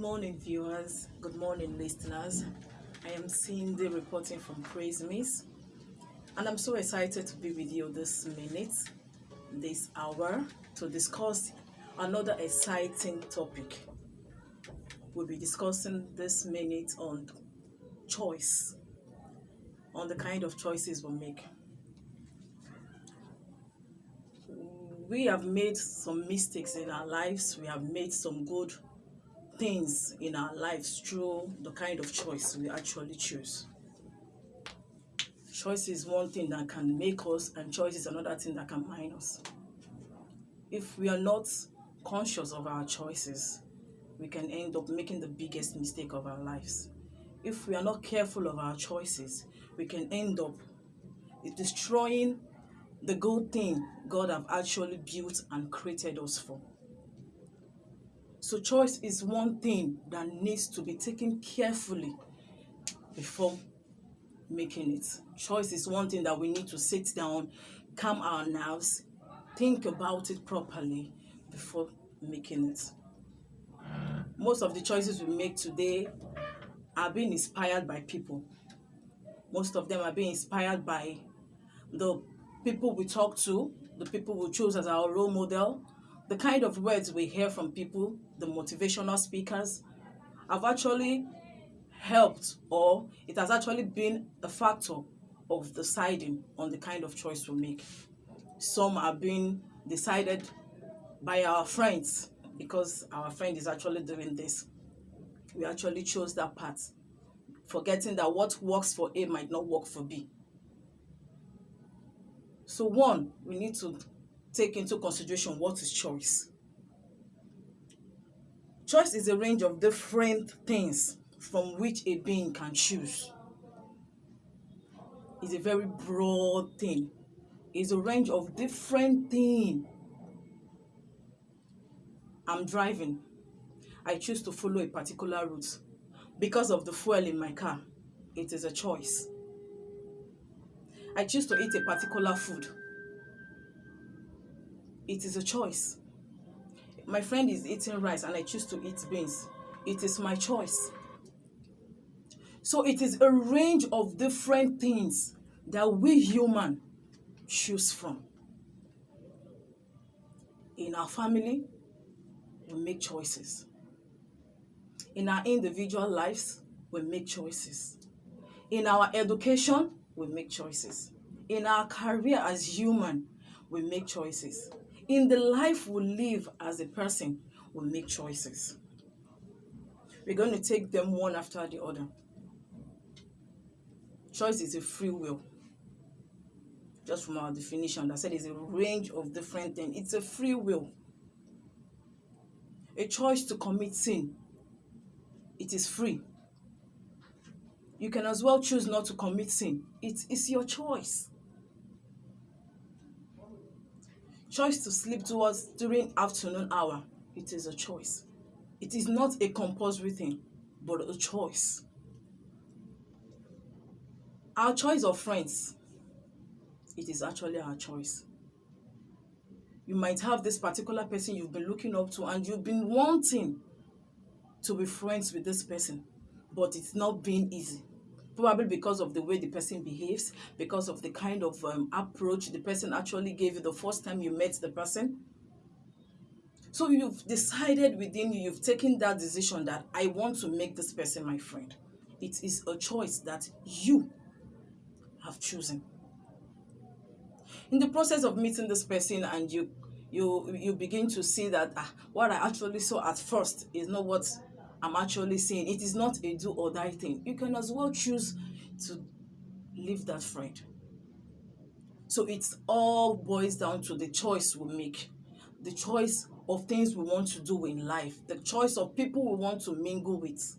morning, viewers. Good morning, listeners. I am Cindy reporting from Praise Miss, and I'm so excited to be with you this minute, this hour, to discuss another exciting topic. We'll be discussing this minute on choice, on the kind of choices we make. We have made some mistakes in our lives, we have made some good things in our lives through the kind of choice we actually choose. Choice is one thing that can make us, and choice is another thing that can mine us. If we are not conscious of our choices, we can end up making the biggest mistake of our lives. If we are not careful of our choices, we can end up destroying the good thing God have actually built and created us for. So choice is one thing that needs to be taken carefully before making it. Choice is one thing that we need to sit down, calm our nerves, think about it properly before making it. Most of the choices we make today are being inspired by people. Most of them are being inspired by the people we talk to, the people we choose as our role model, the kind of words we hear from people, the motivational speakers, have actually helped or it has actually been a factor of deciding on the kind of choice we make. Some are being decided by our friends because our friend is actually doing this. We actually chose that path, forgetting that what works for A might not work for B. So one, we need to take into consideration what is choice. Choice is a range of different things from which a being can choose. It's a very broad thing. It's a range of different things. I'm driving. I choose to follow a particular route. Because of the fuel in my car, it is a choice. I choose to eat a particular food. It is a choice. My friend is eating rice and I choose to eat beans. It is my choice. So it is a range of different things that we human choose from. In our family, we make choices. In our individual lives, we make choices. In our education, we make choices. In our career as human, we make choices. In the life we live as a person, we make choices. We're going to take them one after the other. Choice is a free will. Just from our definition, I said it's a range of different things. It's a free will. A choice to commit sin. It is free. You can as well choose not to commit sin. It is your choice. Choice to sleep towards during afternoon hour. It is a choice. It is not a compulsory thing, but a choice. Our choice of friends, it is actually our choice. You might have this particular person you've been looking up to and you've been wanting to be friends with this person, but it's not been easy. Probably because of the way the person behaves, because of the kind of um, approach the person actually gave you the first time you met the person. So you've decided within you, you've taken that decision that I want to make this person my friend. It is a choice that you have chosen. In the process of meeting this person and you you you begin to see that ah, what I actually saw at first is not what I'm actually saying. It is not a do or die thing. You can as well choose to leave that friend. So it all boils down to the choice we make, the choice of things we want to do in life, the choice of people we want to mingle with.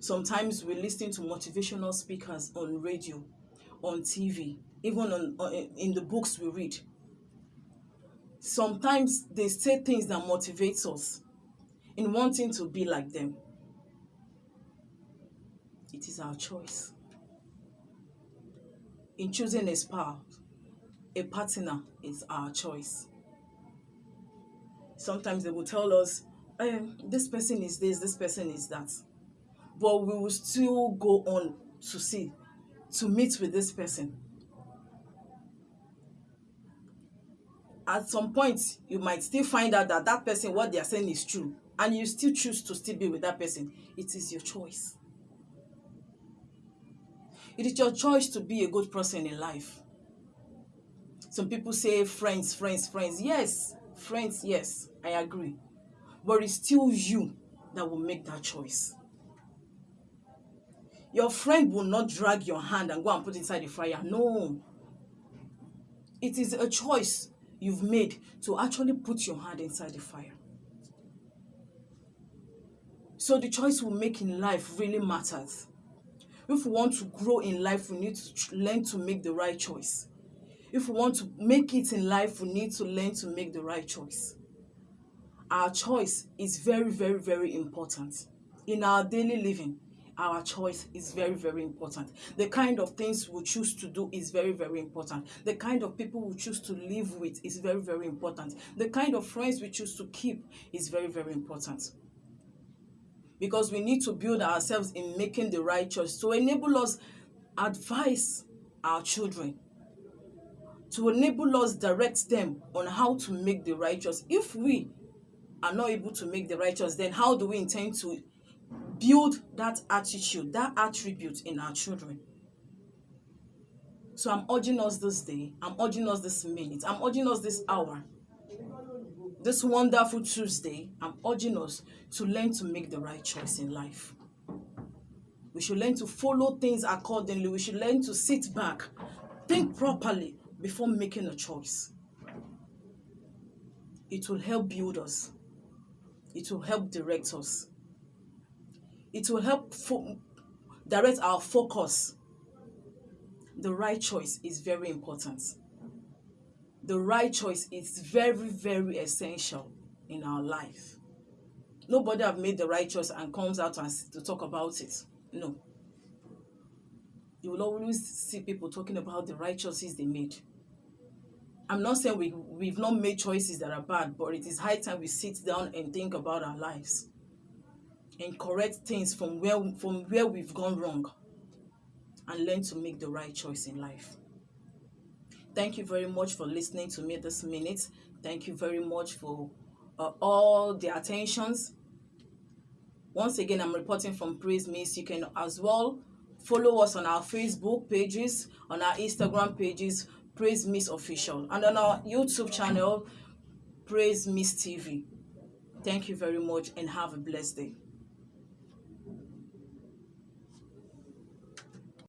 Sometimes we listen to motivational speakers on radio, on TV, even on, on in the books we read. Sometimes they say things that motivates us in wanting to be like them. It is our choice. In choosing a spouse, a partner is our choice. Sometimes they will tell us, um, this person is this, this person is that. But we will still go on to see, to meet with this person. At some point, you might still find out that that person, what they are saying is true, and you still choose to still be with that person. It is your choice. It is your choice to be a good person in life. Some people say friends, friends, friends. Yes, friends, yes, I agree. But it's still you that will make that choice. Your friend will not drag your hand and go and put inside the fire. No. It is a choice you've made to actually put your hand inside the fire. So the choice we make in life really matters. If we want to grow in life, we need to learn to make the right choice. If we want to make it in life, we need to learn to make the right choice. Our choice is very, very, very important. In our daily living, our choice is very, very important. The kind of things we choose to do is very, very important. The kind of people we choose to live with is very, very important. The kind of friends we choose to keep is very, very important. Because we need to build ourselves in making the right choice to enable us advise our children to enable us direct them on how to make the right choice. If we are not able to make the right choice, then how do we intend to build that attitude, that attribute in our children? So I'm urging us this day, I'm urging us this minute, I'm urging us this hour, this wonderful Tuesday, I'm urging us to learn to make the right choice in life. We should learn to follow things accordingly. We should learn to sit back, think properly, before making a choice. It will help build us. It will help direct us. It will help direct our focus. The right choice is very important. The right choice is very, very essential in our life. Nobody have made the right choice and comes out and to talk about it. No. You will always see people talking about the right choices they made. I'm not saying we, we've not made choices that are bad, but it is high time we sit down and think about our lives and correct things from where, from where we've gone wrong and learn to make the right choice in life. Thank you very much for listening to me this minute. Thank you very much for uh, all the attentions. Once again, I'm reporting from Praise Miss. You can as well follow us on our Facebook pages, on our Instagram pages, Praise Miss Official, and on our YouTube channel, Praise Miss TV. Thank you very much and have a blessed day.